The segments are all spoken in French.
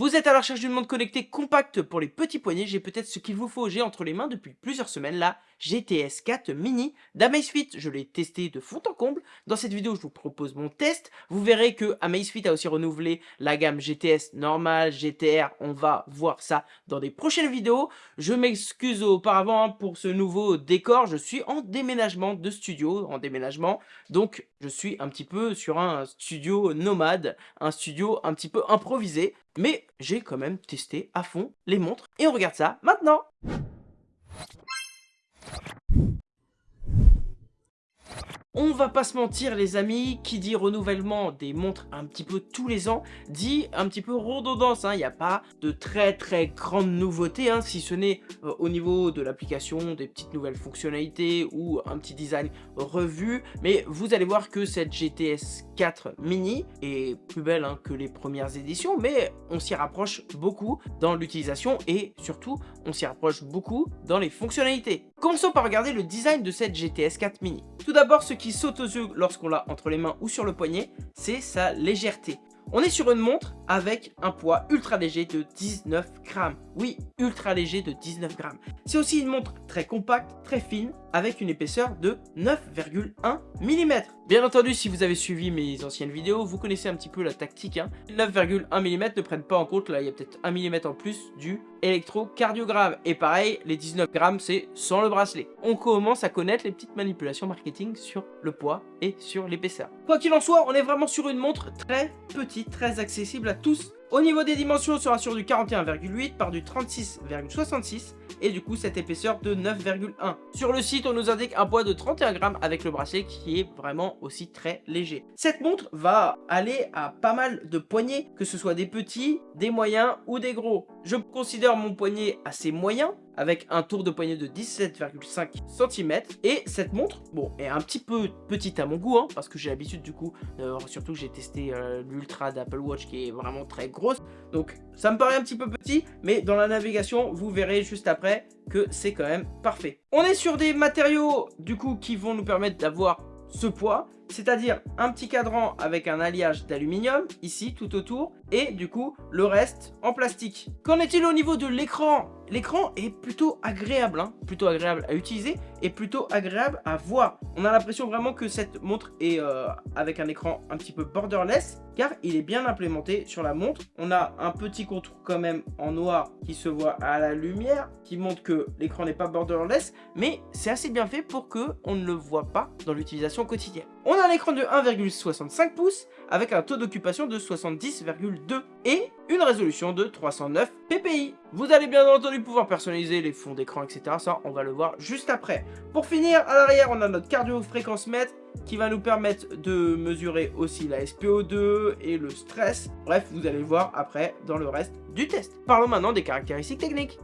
Vous êtes à la recherche d'une montre connectée compacte pour les petits poignets, j'ai peut-être ce qu'il vous faut, j'ai entre les mains depuis plusieurs semaines la GTS 4 Mini d'Amazfit. Je l'ai testé de fond en comble. Dans cette vidéo, je vous propose mon test. Vous verrez que Amazfit a aussi renouvelé la gamme GTS normale, GTR. On va voir ça dans des prochaines vidéos. Je m'excuse auparavant pour ce nouveau décor. Je suis en déménagement de studio, en déménagement. Donc, je suis un petit peu sur un studio nomade, un studio un petit peu improvisé. Mais j'ai quand même testé à fond les montres. Et on regarde ça maintenant On va pas se mentir les amis, qui dit renouvellement des montres un petit peu tous les ans, dit un petit peu redondance, hein. il n'y a pas de très très grandes nouveautés, hein, si ce n'est euh, au niveau de l'application, des petites nouvelles fonctionnalités ou un petit design revu, mais vous allez voir que cette GTS 4 mini est plus belle hein, que les premières éditions, mais on s'y rapproche beaucoup dans l'utilisation et surtout on s'y rapproche beaucoup dans les fonctionnalités. Commençons par regarder le design de cette GTS 4 mini. Tout d'abord, ce qui saute aux yeux lorsqu'on l'a entre les mains ou sur le poignet, c'est sa légèreté. On est sur une montre avec un poids ultra léger de 19 grammes. Oui, ultra léger de 19 grammes. C'est aussi une montre très compacte, très fine, avec une épaisseur de 9,1 mm. Bien entendu, si vous avez suivi mes anciennes vidéos, vous connaissez un petit peu la tactique. 9,1 hein. mm ne prennent pas en compte, là il y a peut-être 1 mm en plus du électrocardiogramme. Et pareil, les 19 grammes, c'est sans le bracelet. On commence à connaître les petites manipulations marketing sur le poids et sur l'épaisseur. Quoi qu'il en soit, on est vraiment sur une montre très petite, très accessible à tous au niveau des dimensions, on sera sur du 41,8 par du 36,66 et du coup cette épaisseur de 9,1. Sur le site, on nous indique un poids de 31 grammes avec le bracelet qui est vraiment aussi très léger. Cette montre va aller à pas mal de poignets, que ce soit des petits, des moyens ou des gros. Je considère mon poignet assez moyen, avec un tour de poignet de 17,5 cm. Et cette montre, bon, est un petit peu petite à mon goût, hein, parce que j'ai l'habitude du coup, euh, surtout que j'ai testé euh, l'Ultra d'Apple Watch qui est vraiment très grosse. Donc ça me paraît un petit peu petit, mais dans la navigation, vous verrez juste après que c'est quand même parfait. On est sur des matériaux du coup qui vont nous permettre d'avoir ce poids, c'est-à-dire un petit cadran avec un alliage d'aluminium, ici, tout autour, et du coup, le reste en plastique. Qu'en est-il au niveau de l'écran? L'écran est plutôt agréable, hein, plutôt agréable à utiliser et plutôt agréable à voir. On a l'impression vraiment que cette montre est euh, avec un écran un petit peu borderless, car il est bien implémenté sur la montre. On a un petit contour quand même en noir qui se voit à la lumière, qui montre que l'écran n'est pas borderless, mais c'est assez bien fait pour que on ne le voit pas dans l'utilisation quotidienne. On a un écran de 1,65 pouces avec un taux d'occupation de 70,2 et une résolution de 309 ppi. Vous allez bien entendu pouvoir personnaliser les fonds d'écran, etc. Ça, on va le voir juste après. Pour finir, à l'arrière, on a notre cardio-fréquence mètre qui va nous permettre de mesurer aussi la SPO2 et le stress. Bref, vous allez voir après dans le reste du test. Parlons maintenant des caractéristiques techniques.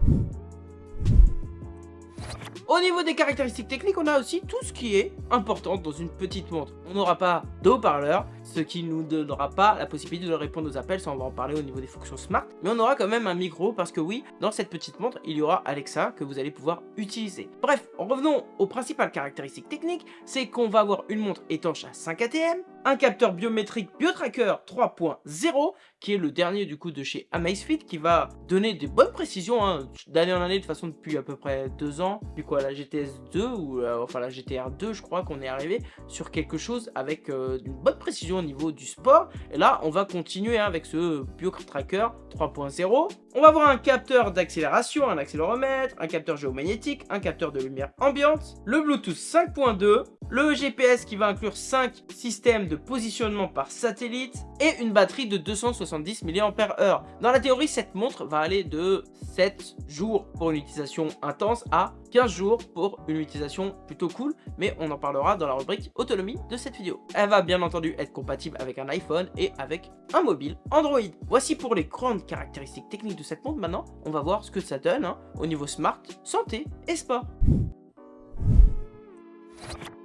Au niveau des caractéristiques techniques, on a aussi tout ce qui est important dans une petite montre. On n'aura pas d'eau-parleur, ce qui nous donnera pas la possibilité de répondre aux appels, ça on va en parler au niveau des fonctions smart. Mais on aura quand même un micro parce que oui, dans cette petite montre, il y aura Alexa que vous allez pouvoir utiliser. Bref, revenons aux principales caractéristiques techniques, c'est qu'on va avoir une montre étanche à 5 ATM, un capteur biométrique BioTracker 3.0 qui est le dernier du coup de chez Amazfit qui va donner des bonnes précisions hein, d'année en année de façon depuis à peu près deux ans la GTS 2 ou euh, enfin la GTR 2 je crois qu'on est arrivé sur quelque chose avec euh, une bonne précision au niveau du sport. Et là on va continuer hein, avec ce BioTracker 3.0 on va avoir un capteur d'accélération, un accéléromètre, un capteur géomagnétique, un capteur de lumière ambiante, le Bluetooth 5.2, le GPS qui va inclure 5 systèmes de positionnement par satellite et une batterie de 270 mAh. Dans la théorie, cette montre va aller de 7 jours pour une utilisation intense à 15 jours pour une utilisation plutôt cool, mais on en parlera dans la rubrique autonomie de cette vidéo. Elle va bien entendu être compatible avec un iPhone et avec un mobile Android. Voici pour les grandes caractéristiques techniques de cette montre. Maintenant, on va voir ce que ça donne hein, au niveau smart, santé et sport.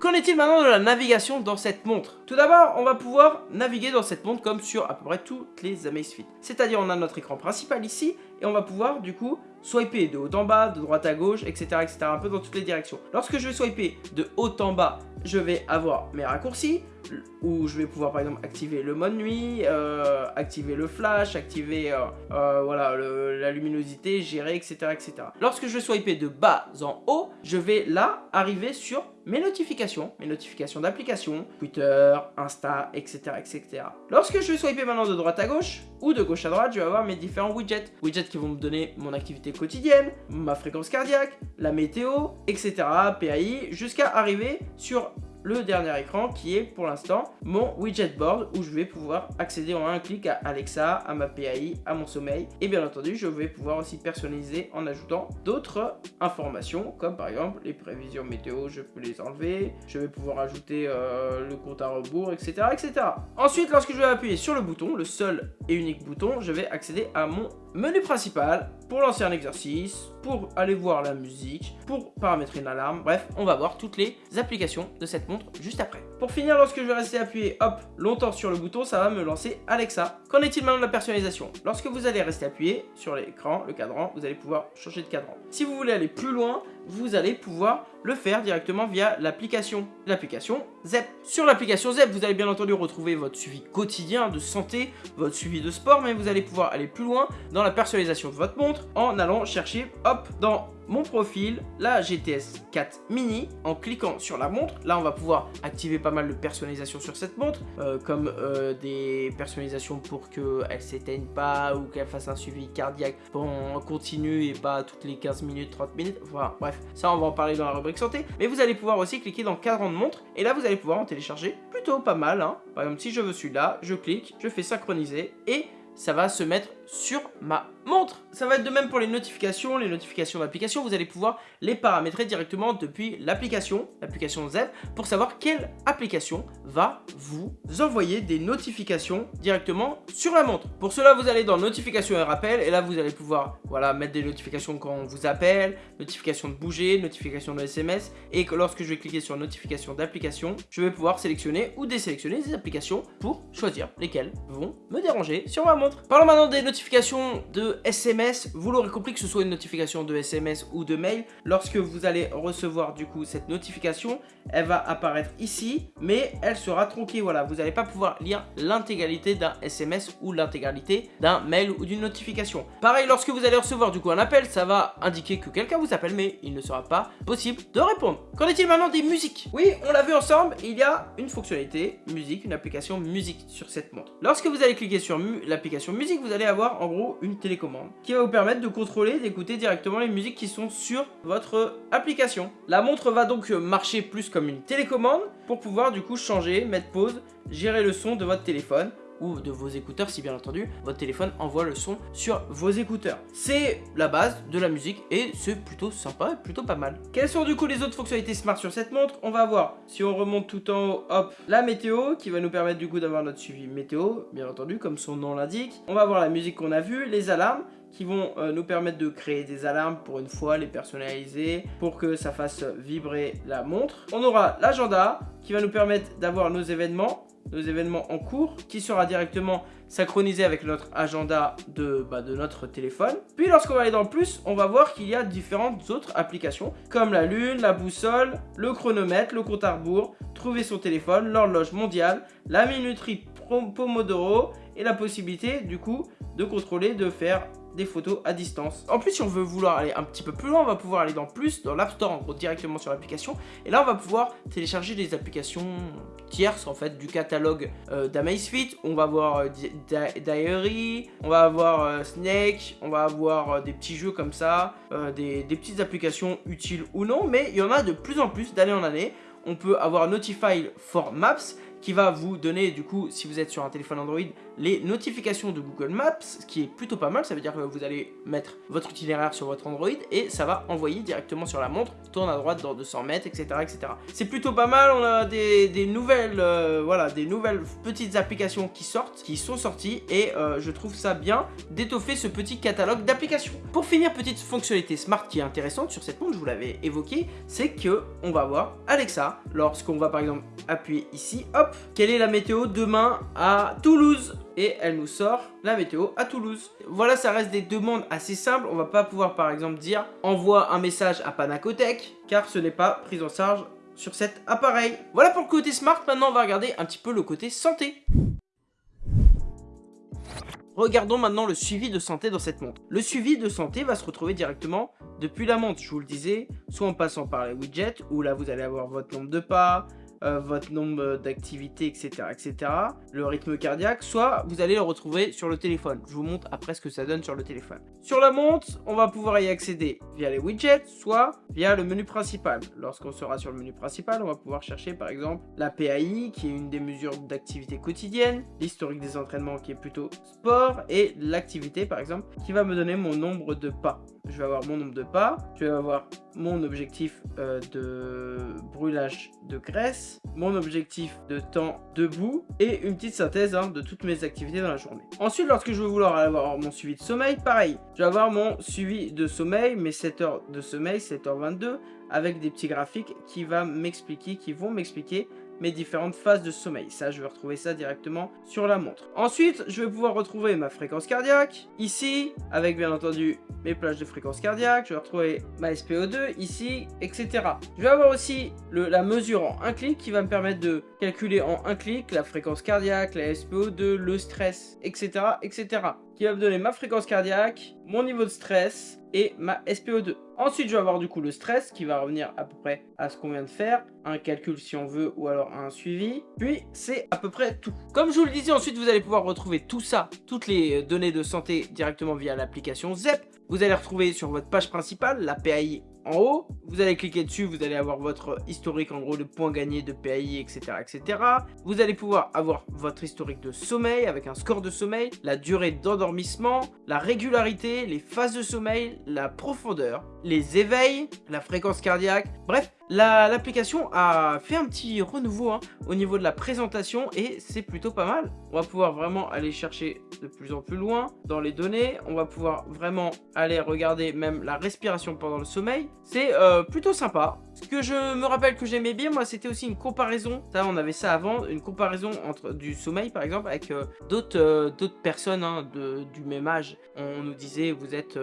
Qu'en est-il maintenant de la navigation dans cette montre? Tout d'abord, on va pouvoir naviguer dans cette montre comme sur à peu près toutes les Amazfit. C'est-à-dire, on a notre écran principal ici, et on va pouvoir, du coup, swiper de haut en bas, de droite à gauche, etc., un peu dans toutes les directions. Lorsque je vais swiper de haut en bas, je vais avoir mes raccourcis. où je vais pouvoir par exemple activer le mode nuit, euh, activer le flash, activer euh, euh, voilà, la luminosité, gérer, etc., etc. Lorsque je vais swiper de bas en haut, je vais là arriver sur mes notifications, mes notifications d'applications, Twitter, Insta, etc., etc. Lorsque je vais swiper maintenant de droite à gauche, ou de gauche à droite, je vais avoir mes différents widgets. Widgets qui vont me donner mon activité quotidienne, ma fréquence cardiaque, la météo, etc., PAI, jusqu'à arriver sur le dernier écran qui est pour l'instant mon widget board où je vais pouvoir accéder en un clic à Alexa, à ma PAI, à mon sommeil et bien entendu je vais pouvoir aussi personnaliser en ajoutant d'autres informations comme par exemple les prévisions météo je peux les enlever, je vais pouvoir ajouter euh, le compte à rebours etc etc. Ensuite lorsque je vais appuyer sur le bouton, le seul et unique bouton, je vais accéder à mon menu principal pour lancer un exercice, pour aller voir la musique, pour paramétrer une alarme, bref, on va voir toutes les applications de cette montre juste après. Pour finir, lorsque je vais rester appuyé, hop, longtemps sur le bouton, ça va me lancer Alexa. Qu'en est-il maintenant de la personnalisation? Lorsque vous allez rester appuyé sur l'écran, le cadran, vous allez pouvoir changer de cadran. Si vous voulez aller plus loin, vous allez pouvoir le faire directement via l'application. L'application ZEP. Sur l'application ZEP, vous allez bien entendu retrouver votre suivi quotidien de santé, votre suivi de sport, mais vous allez pouvoir aller plus loin dans la personnalisation de votre montre en allant chercher, hop, dans mon profil, la GTS 4 Mini, en cliquant sur la montre. Là, on va pouvoir activer pas mal de personnalisation sur cette montre, euh, comme euh, des personnalisations pour qu'elle s'éteigne pas ou qu'elle fasse un suivi cardiaque en continu et pas toutes les 15 minutes, 30 minutes. Enfin, bref, ça, on va en parler dans la rubrique santé. Mais vous allez pouvoir aussi cliquer dans cadran de montre et là, vous allez pouvoir en télécharger plutôt pas mal. Hein. Par exemple, si je veux celui-là, je clique, je fais synchroniser et ça va se mettre sur ma montre. Ça va être de même pour les notifications, les notifications d'application, vous allez pouvoir les paramétrer directement depuis l'application, l'application ZEP, pour savoir quelle application va vous envoyer des notifications directement sur la montre. Pour cela, vous allez dans notifications et rappels, et là vous allez pouvoir voilà, mettre des notifications quand on vous appelle, notifications de bouger, notifications de SMS, et que lorsque je vais cliquer sur notification d'application, je vais pouvoir sélectionner ou désélectionner des applications pour choisir lesquelles vont me déranger sur ma montre. Parlons maintenant des notifications de SMS, vous l'aurez compris que ce soit une notification de SMS ou de mail, lorsque vous allez recevoir du coup cette notification, elle va apparaître ici, mais elle sera tronquée, voilà, vous n'allez pas pouvoir lire l'intégralité d'un SMS ou l'intégralité d'un mail ou d'une notification. Pareil, lorsque vous allez recevoir du coup un appel, ça va indiquer que quelqu'un vous appelle, mais il ne sera pas possible de répondre. Qu'en est-il maintenant des musiques? Oui, on l'a vu ensemble, il y a une fonctionnalité musique, une application musique sur cette montre. Lorsque vous allez cliquer sur l'application musique, vous allez avoir en gros une télécommande qui va vous permettre de contrôler, d'écouter directement les musiques qui sont sur votre application. La montre va donc marcher plus comme une télécommande pour pouvoir du coup changer, mettre pause, gérer le son de votre téléphone ou de vos écouteurs si bien entendu votre téléphone envoie le son sur vos écouteurs. C'est la base de la musique et c'est plutôt sympa et plutôt pas mal. Quelles sont du coup les autres fonctionnalités smart sur cette montre? On va voir si on remonte tout en haut, hop, la météo qui va nous permettre du coup d'avoir notre suivi météo, bien entendu comme son nom l'indique. On va voir la musique qu'on a vue, les alarmes qui vont euh, nous permettre de créer des alarmes pour une fois, les personnaliser pour que ça fasse vibrer la montre. On aura l'agenda qui va nous permettre d'avoir nos événements nos événements en cours qui sera directement synchronisé avec notre agenda de, bah, de notre téléphone. Puis lorsqu'on va aller dans le plus, on va voir qu'il y a différentes autres applications comme la lune, la boussole, le chronomètre, le compte à rebours, trouver son téléphone, l'horloge mondiale, la minuterie Pomodoro et la possibilité du coup de contrôler, de faire des photos à distance. En plus, si on veut vouloir aller un petit peu plus loin, on va pouvoir aller dans plus, dans l'App Store, en gros, directement sur l'application. Et là, on va pouvoir télécharger des applications tierces, en fait, du catalogue euh. On va avoir euh, Diary, on va avoir euh, Snake, on va avoir euh, des petits jeux comme ça, des, des petites applications utiles ou non, mais il y en a de plus en plus d'année en année. On peut avoir Notify for Maps, qui va vous donner du coup, si vous êtes sur un téléphone Android, les notifications de Google Maps, ce qui est plutôt pas mal, ça veut dire que vous allez mettre votre itinéraire sur votre Android et ça va envoyer directement sur la montre, tourne à droite dans 200 mètres, etc. etc. C'est plutôt pas mal, on a des, nouvelles, euh, voilà, des nouvelles petites applications qui sortent, qui sont sorties et euh, je trouve ça bien d'étoffer ce petit catalogue d'applications. Pour finir, petite fonctionnalité smart qui est intéressante sur cette montre, je vous l'avais évoqué, c'est que on va voir Alexa, lorsqu'on va par exemple appuyer ici, hop, quelle est la météo demain à Toulouse et elle nous sort la météo à Toulouse. Voilà, ça reste des demandes assez simples. On va pas pouvoir par exemple dire envoie un message à Panacotech car ce n'est pas pris en charge sur cet appareil. Voilà pour le côté smart, maintenant on va regarder un petit peu le côté santé. Regardons maintenant le suivi de santé dans cette montre. Le suivi de santé va se retrouver directement depuis la montre, je vous le disais, soit en passant par les widgets, où là vous allez avoir votre nombre de pas, euh, votre nombre d'activités, etc., etc., le rythme cardiaque, soit vous allez le retrouver sur le téléphone. Je vous montre après ce que ça donne sur le téléphone. Sur la montre, on va pouvoir y accéder via les widgets, soit via le menu principal. Lorsqu'on sera sur le menu principal, on va pouvoir chercher par exemple la PAI, qui est une des mesures d'activité quotidienne, l'historique des entraînements qui est plutôt sport, et l'activité par exemple, qui va me donner mon nombre de pas. Je vais avoir mon nombre de pas, je vais avoir mon objectif euh, de brûlage de graisse, mon objectif de temps debout et une petite synthèse hein, de toutes mes activités dans la journée. Ensuite, lorsque je vais vouloir avoir mon suivi de sommeil, pareil, je vais avoir mon suivi de sommeil, mes 7 heures de sommeil, 7h22, avec des petits graphiques qui, va m'expliquer, qui vont m'expliquer mes différentes phases de sommeil. Ça, je vais retrouver ça directement sur la montre. Ensuite, je vais pouvoir retrouver ma fréquence cardiaque, ici, avec bien entendu mes plages de fréquence cardiaque. Je vais retrouver ma SPO2, ici, etc. Je vais avoir aussi la mesure en un clic qui va me permettre de calculer en un clic la fréquence cardiaque, la SPO2, le stress, etc. etc. qui va me donner ma fréquence cardiaque, mon niveau de stress et ma SPO2. Ensuite, je vais avoir du coup le stress qui va revenir à peu près à ce qu'on vient de faire, un calcul si on veut ou alors un suivi. Puis, c'est à peu près tout. Comme je vous le disais, ensuite, vous allez pouvoir retrouver tout ça, toutes les données de santé directement via l'application ZEP. Vous allez retrouver sur votre page principale la PAI en haut. Vous allez cliquer dessus, vous allez avoir votre historique, en gros, de points gagnés, de PAI, etc., etc. Vous allez pouvoir avoir votre historique de sommeil avec un score de sommeil, la durée d'endormissement, la régularité, les phases de sommeil, la profondeur, les éveils, la fréquence cardiaque, bref, L'application a fait un petit renouveau hein, au niveau de la présentation et c'est plutôt pas mal. On va pouvoir vraiment aller chercher de plus en plus loin dans les données. On va pouvoir vraiment aller regarder même la respiration pendant le sommeil. C'est euh, plutôt sympa. Ce que je me rappelle que j'aimais bien, moi, c'était aussi une comparaison. Ça, on avait ça avant, une comparaison entre du sommeil, par exemple, avec euh, d'autres euh, personnes hein, de, du même âge. On nous disait, vous êtes,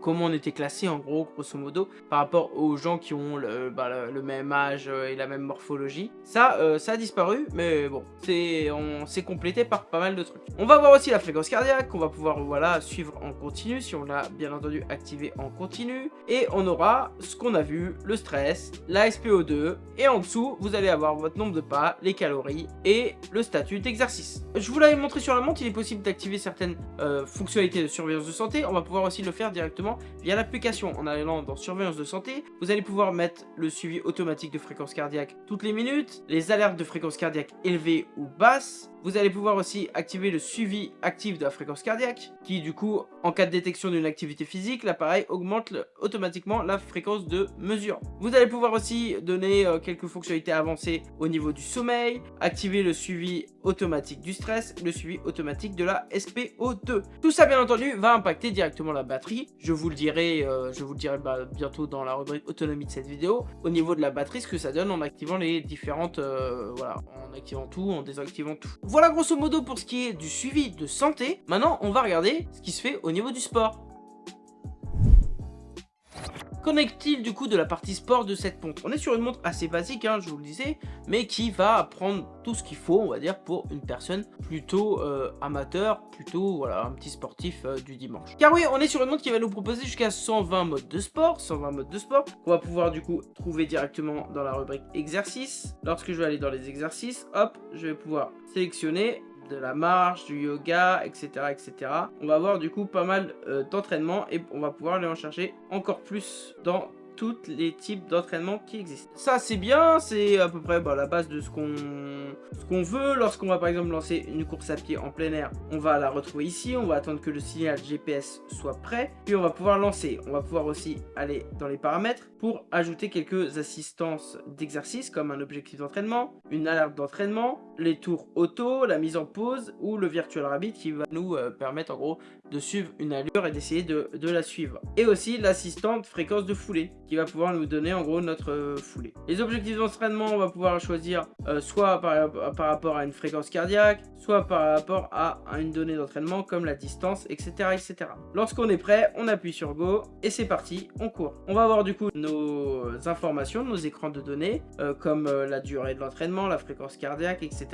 comment on était classé, en gros, grosso modo, par rapport aux gens qui ont le, bah, le, même âge euh, et la même morphologie. Ça, euh, ça a disparu, mais bon, on s'est complété par pas mal de trucs. On va voir aussi la fréquence cardiaque, qu'on va pouvoir voilà suivre en continu, si on l'a bien entendu activé en continu. Et on aura ce qu'on a vu, le stress, la SPO2, et en dessous, vous allez avoir votre nombre de pas, les calories et le statut d'exercice. Je vous l'avais montré sur la montre, il est possible d'activer certaines euh, fonctionnalités de surveillance de santé. On va pouvoir aussi le faire directement via l'application. En allant dans surveillance de santé, vous allez pouvoir mettre le suivi automatique de fréquence cardiaque toutes les minutes, les alertes de fréquence cardiaque élevée ou basse, vous allez pouvoir aussi activer le suivi actif de la fréquence cardiaque, qui du coup, en cas de détection d'une activité physique, l'appareil augmente automatiquement la fréquence de mesure. Vous allez pouvoir aussi donner euh, quelques fonctionnalités avancées au niveau du sommeil, activer le suivi automatique du stress, le suivi automatique de la SPO2. Tout ça, bien entendu, va impacter directement la batterie. Je vous le dirai, euh, je vous le dirai bah, bientôt dans la rubrique autonomie de cette vidéo, au niveau de la batterie, ce que ça donne en activant les différentes, euh, voilà, en activant tout, en désactivant tout. Voilà grosso modo pour ce qui est du suivi de santé. Maintenant, on va regarder ce qui se fait au niveau du sport. Qu'en est-il du coup de la partie sport de cette montre On est sur une montre assez basique, hein, je vous le disais, mais qui va prendre tout ce qu'il faut, on va dire, pour une personne plutôt euh, amateur, plutôt voilà, un petit sportif euh, du dimanche. Car oui, on est sur une montre qui va nous proposer jusqu'à 120 modes de sport, 120 modes de sport, qu'on va pouvoir du coup trouver directement dans la rubrique exercice. Lorsque je vais aller dans les exercices, hop, je vais pouvoir sélectionner de la marche, du yoga, etc. etc. On va avoir du coup pas mal euh, d'entraînement et on va pouvoir aller en chercher encore plus dans tous les types d'entraînement qui existent. Ça c'est bien, c'est à peu près bah, la base de ce qu'on veut. Lorsqu'on va par exemple lancer une course à pied en plein air, on va la retrouver ici, on va attendre que le signal GPS soit prêt, puis on va pouvoir lancer. On va pouvoir aussi aller dans les paramètres pour ajouter quelques assistances d'exercice comme un objectif d'entraînement, une alerte d'entraînement, les tours auto, la mise en pause ou le virtual rabbit qui va nous euh, permettre en gros de suivre une allure et d'essayer de, la suivre. Et aussi l'assistante fréquence de foulée qui va pouvoir nous donner en gros notre euh, foulée. Les objectifs d'entraînement, on va pouvoir choisir euh, soit par, par, rapport à une fréquence cardiaque, soit par rapport à, une donnée d'entraînement comme la distance, etc. etc. Lorsqu'on est prêt, on appuie sur Go et c'est parti, on court. On va avoir du coup nos informations, nos écrans de données, euh, comme la durée de l'entraînement, la fréquence cardiaque, etc.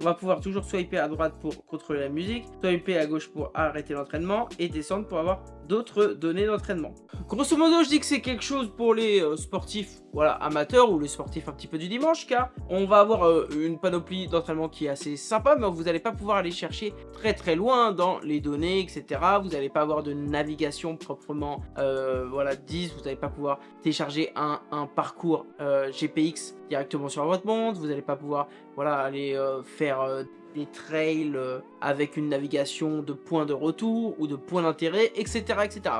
On va pouvoir toujours swiper à droite pour contrôler la musique, swiper à gauche pour arrêter l'entraînement et descendre pour avoir d'autres données d'entraînement. Grosso modo, je dis que c'est quelque chose pour les euh, sportifs voilà, amateurs ou les sportifs un petit peu du dimanche, car on va avoir euh, une panoplie d'entraînement qui est assez sympa, mais vous n'allez pas pouvoir aller chercher très très loin dans les données, etc. Vous n'allez pas avoir de navigation proprement euh, voilà, 10, vous n'allez pas pouvoir télécharger un, parcours GPX directement sur votre montre, vous n'allez pas pouvoir voilà, aller faire des trails avec une navigation de points de retour ou de points d'intérêt, etc.,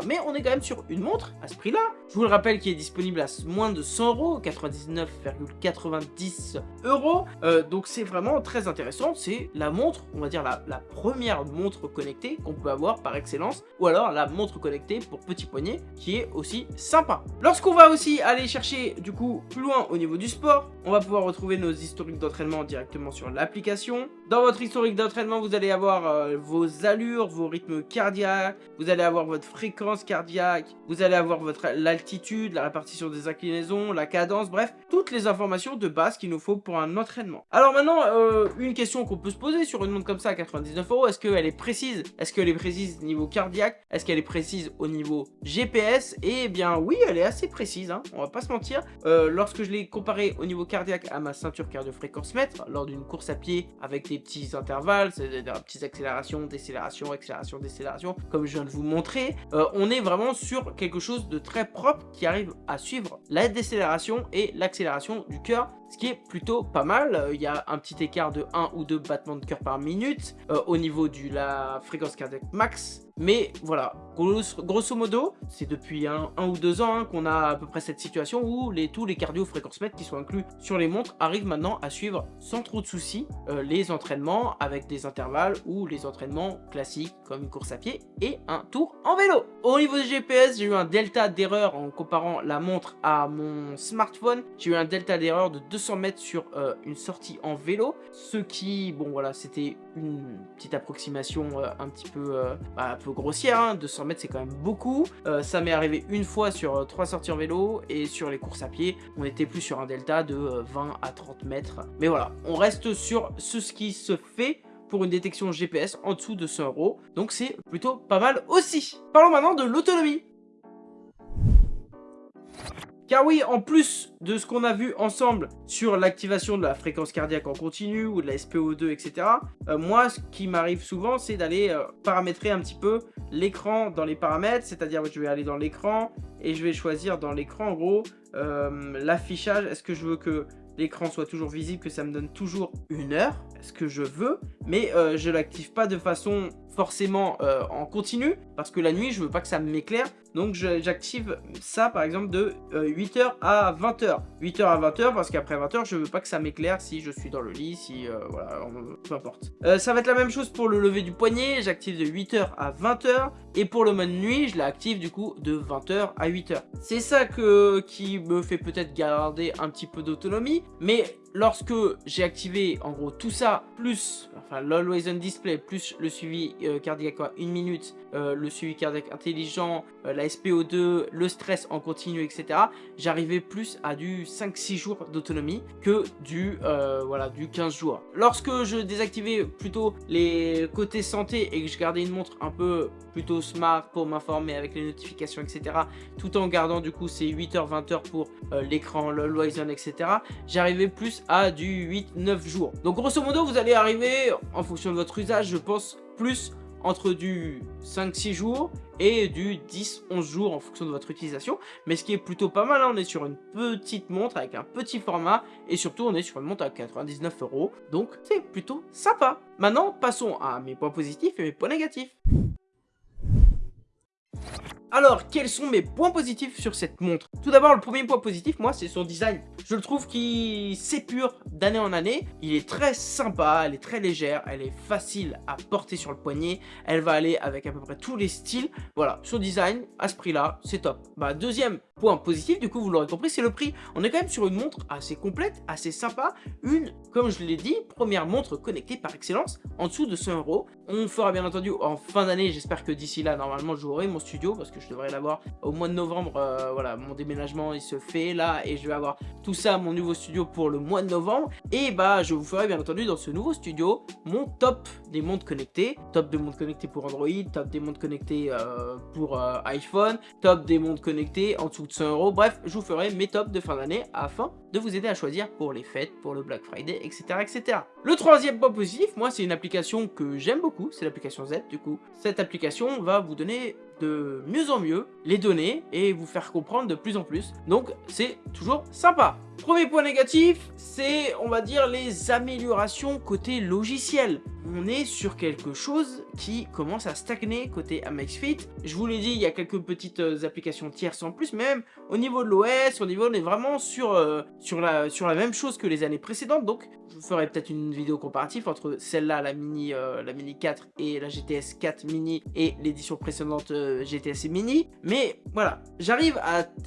Mais on est quand même sur une montre à ce prix-là. Je vous le rappelle qui est disponible à moins de 100 euros, 99,90 euros. Euh, donc c'est vraiment très intéressant. C'est la montre, on va dire la, la première montre connectée qu'on peut avoir par excellence, ou alors la montre connectée pour petit poignet qui est aussi sympa. Lorsqu'on va aussi aller chercher du coup plus loin au niveau du sport, on va pouvoir retrouver nos historiques d'entraînement directement sur l'application. Dans votre historique d'entraînement, vous allez avoir euh, vos allures, vos rythmes cardiaques, vous allez avoir votre fréquence cardiaque, vous allez avoir votre l'altitude, la répartition des inclinaisons, la cadence, bref, toutes les informations de base qu'il nous faut pour un entraînement. Alors maintenant, euh, une question qu'on peut se poser sur une montre comme ça à 99 euros, est-ce qu'elle est précise? Est-ce qu'elle est précise niveau cardiaque? Est-ce qu'elle est précise au niveau GPS Eh bien oui, elle est assez précise, hein, on va pas se mentir. Euh, lorsque je l'ai comparé au niveau cardiaque à ma ceinture cardio-fréquence mètre, lors d'une course à pied avec des petits intervalles, c'est des petites accélérations, décélérations, accélération, décélération, comme je viens de vous montrer, euh, on est vraiment sur quelque chose de très qui arrive à suivre la décélération et l'accélération du cœur ce qui est plutôt pas mal. Euh, il y a un petit écart de 1 ou 2 battements de cœur par minute euh, au niveau de la fréquence cardiaque max. Mais voilà, grosso, modo, c'est depuis un, ou deux ans hein, qu'on a à peu près cette situation où les, tous les cardio fréquences mètres qui sont inclus sur les montres arrivent maintenant à suivre sans trop de soucis euh, les entraînements avec des intervalles ou les entraînements classiques comme une course à pied et un tour en vélo. Au niveau du GPS, j'ai eu un delta d'erreur en comparant la montre à mon smartphone. J'ai eu un delta d'erreur de 200 mètres sur euh, une sortie en vélo. Ce qui, bon voilà, c'était une petite approximation euh, un petit peu, bah, grossière. 200 hein. mètres, c'est quand même beaucoup. Euh, ça m'est arrivé une fois sur euh, trois sorties en vélo et sur les courses à pied, on était plus sur un delta de 20 à 30 mètres. Mais voilà, on reste sur ce qui se fait pour une détection GPS en dessous de 100 euros. Donc c'est plutôt pas mal aussi. Parlons maintenant de l'autonomie. Car oui, en plus de ce qu'on a vu ensemble sur l'activation de la fréquence cardiaque en continu ou de la SPO2, etc., euh, moi, ce qui m'arrive souvent, c'est d'aller euh, paramétrer un petit peu l'écran dans les paramètres, c'est-à-dire que je vais aller dans l'écran et je vais choisir dans l'écran, en gros, euh, l'affichage. Est-ce que je veux que l'écran soit toujours visible, que ça me donne toujours une heure? Ce que je veux, mais je l'active pas de façon forcément en continu, parce que la nuit, je veux pas que ça m'éclaire, donc j'active ça par exemple de 8h euh, à 20h. 8h à 20h parce qu'après 20h je veux pas que ça m'éclaire si je suis dans le lit, si euh, voilà, peu importe. Euh, ça va être la même chose pour le lever du poignet, j'active de 8h à 20h. Et pour le mode nuit, je l'active du coup de 20h à 8h. C'est ça qui me fait peut-être garder un petit peu d'autonomie, mais lorsque j'ai activé en gros tout ça, plus enfin l'Always on Display, plus le suivi cardiaque à 1 minute, le suivi cardiaque intelligent, la SPO2, le stress en continu, etc. J'arrivais plus à du 5-6 jours d'autonomie que du, euh, voilà, du 15 jours. Lorsque je désactivais plutôt les côtés santé et que je gardais une montre un peu plutôt smart pour m'informer avec les notifications, etc. Tout en gardant du coup ces 8h, 20h pour euh, l'écran, le Horizon, etc. J'arrivais plus à du 8-9 jours. Donc grosso modo, vous allez arriver, en fonction de votre usage, je pense, plus entre du 5-6 jours et du 10-11 jours en fonction de votre utilisation. Mais ce qui est plutôt pas mal, hein, on est sur une petite montre avec un petit format et surtout on est sur une montre à 99 euros. Donc c'est plutôt sympa. Maintenant, passons à mes points positifs et mes points négatifs. Alors, quels sont mes points positifs sur cette montre? Tout d'abord, le premier point positif, moi, c'est son design. Je le trouve qu'il s'épure d'année en année. Il est très sympa, elle est très légère, elle est facile à porter sur le poignet. Elle va aller avec à peu près tous les styles. Voilà, son design, à ce prix-là, c'est top. Bah, deuxième point positif, du coup, vous l'aurez compris, c'est le prix. On est quand même sur une montre assez complète, assez sympa. Une, comme je l'ai dit, première montre connectée par excellence, en dessous de 100 euros. On fera bien entendu en fin d'année, j'espère que d'ici là, normalement, j'aurai mon studio, parce que je devrais l'avoir au mois de novembre. Euh, voilà, mon déménagement, il se fait là, et je vais avoir tout ça, mon nouveau studio pour le mois de novembre. Et bah, je vous ferai bien entendu dans ce nouveau studio, mon top des montres connectées. Top des montres connectées pour Android, top des montres connectées euh, pour euh, iPhone, top des montres connectées en dessous de 100 euros. Bref, je vous ferai mes tops de fin d'année afin de vous aider à choisir pour les fêtes, pour le Black Friday, etc. etc. Le troisième point positif, moi, c'est une application que j'aime beaucoup, c'est l'application Z, du coup. Cette application va vous donner de mieux en mieux les données et vous faire comprendre de plus en plus. Donc, c'est toujours sympa. Premier point négatif, c'est, on va dire, les améliorations côté logiciel. On est sur quelque chose qui commence à stagner côté Amexfit. Je vous l'ai dit, il y a quelques petites euh, applications tierces en plus, même au niveau de l'OS, au niveau, on est vraiment sur, euh, sur, la, sur la même chose que les années précédentes. Donc, je ferai peut-être une vidéo comparative entre celle-là, la Mini, euh, la Mini 4 et la GTS 4 Mini et l'édition précédente GTS Mini. Mais voilà, j'arrive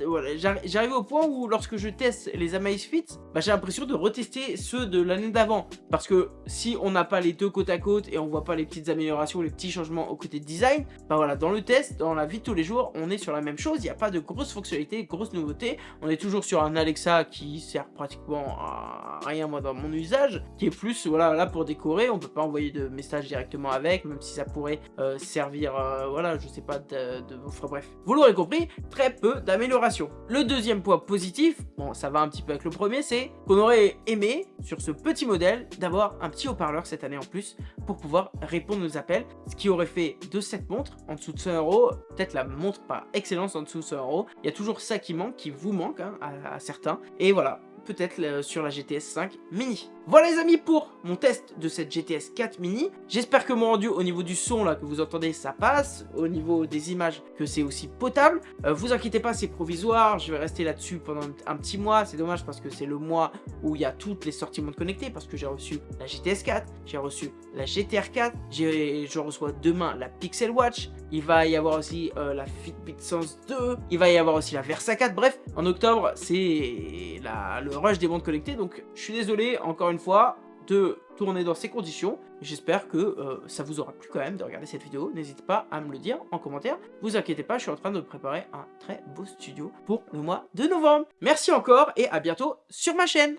voilà, j'arrive au point où lorsque je teste les Amazfit, bah, j'ai l'impression de retester ceux de l'année d'avant. Parce que si on n'a pas les deux côte à côte et on voit pas les petites améliorations, les petits changements au côté de design, bah voilà, dans le test, dans la vie de tous les jours, on est sur la même chose. Il n'y a pas de grosses fonctionnalités, grosses nouveautés. On est toujours sur un Alexa qui sert pratiquement à rien moi dans mon usage, qui est plus voilà là pour décorer. On peut pas envoyer de messages directement avec, même si ça pourrait euh, servir, euh, voilà, je sais pas, de, bref. Vous l'aurez compris, très peu d'améliorations. Le deuxième point positif, bon, ça va un petit peu le premier, c'est qu'on aurait aimé sur ce petit modèle d'avoir un petit haut-parleur cette année en plus pour pouvoir répondre aux appels, ce qui aurait fait de cette montre en dessous de 100 euros, peut-être la montre par excellence en dessous de 100 euros. Il y a toujours ça qui manque, qui vous manque hein, à certains. Et voilà, peut-être sur la GTS 5 Mini. Voilà les amis pour mon test de cette GTS 4 Mini. J'espère que mon rendu au niveau du son là que vous entendez ça passe, au niveau des images que c'est aussi potable. Euh, vous inquiétez pas c'est provisoire, je vais rester là-dessus pendant un petit mois. C'est dommage parce que c'est le mois où il y a toutes les sorties montres connectées parce que j'ai reçu la GTS 4, j'ai reçu la GTR 4, je reçois demain la Pixel Watch, il va y avoir aussi euh, la Fitbit Sense 2, il va y avoir aussi la Versa 4, bref, en octobre, c'est le rush des montres connectées, donc je suis désolé, encore une fois, de tourner dans ces conditions. J'espère que euh, ça vous aura plu quand même de regarder cette vidéo. N'hésitez pas à me le dire en commentaire. Vous inquiétez pas, je suis en train de préparer un très beau studio pour le mois de novembre. Merci encore et à bientôt sur ma chaîne